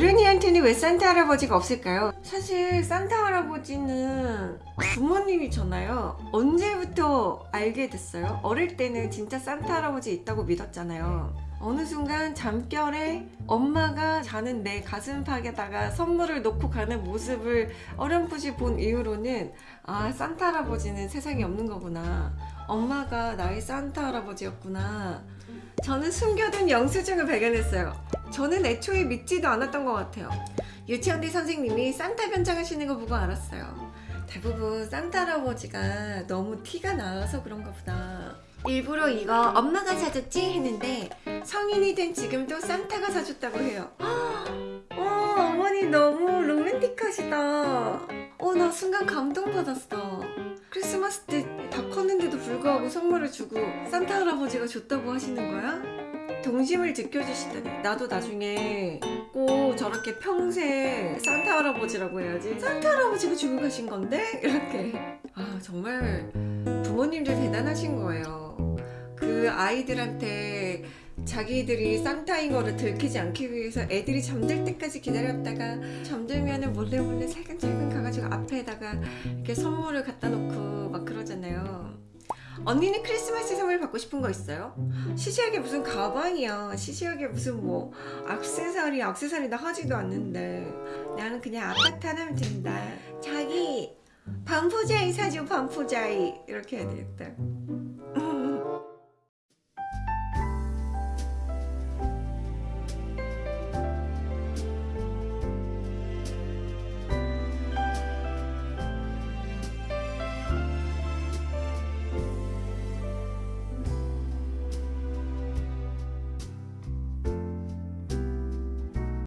어른이한테는 왜 산타 할아버지가 없을까요? 사실 산타 할아버지는 부모님이잖아요. 언제부터 알게 됐어요? 어릴 때는 진짜 산타 할아버지 있다고 믿었잖아요. 어느 순간 잠결에 엄마가 자는 내 가슴팍에다가 선물을 놓고 가는 모습을 어렴풋이 본 이후로는 아 산타 할아버지는 세상에 없는 거구나. 엄마가 나의 산타 할아버지였구나. 저는 숨겨둔 영수증을 발견했어요. 저는 애초에 믿지도 않았던 것 같아요. 유치원대 선생님이 산타 변장하시는 거 보고 알았어요. 대부분 산타 할아버지가 너무 티가 나서 그런가 보다. 일부러 이거 엄마가 사줬지 했는데 성인이 된 지금도 산타가 사줬다고 해요. 어, 어머니 너무 로맨틱하시다. 어, 나 순간 감동받았어. 크리스마스 때 다 컸는데도 불구하고 선물을 주고 산타 할아버지가 줬다고 하시는 거야? 동심을 지켜주시다니 나도 나중에 꼭 저렇게 평생 산타 할아버지라고 해야지 산타 할아버지가 주고 가신 건데? 이렇게 아 정말 부모님들 대단하신 거예요 그 아이들한테 자기들이 산타인 거를 들키지 않기 위해서 애들이 잠들 때까지 기다렸다가 잠들면은 몰래 몰래 살금살금 가가지고 앞에다가 이렇게 선물을 갖다 놓고 막 그러잖아요. 언니는 크리스마스 선물 받고 싶은 거 있어요? 시시하게 무슨 가방이야. 시시하게 무슨 뭐 악세사리, 악세사리 나 하지도 않는데 나는 그냥 아파트 하나면 된다. 자기 반포자이 사줘 반포자이 이렇게 해야 되겠다.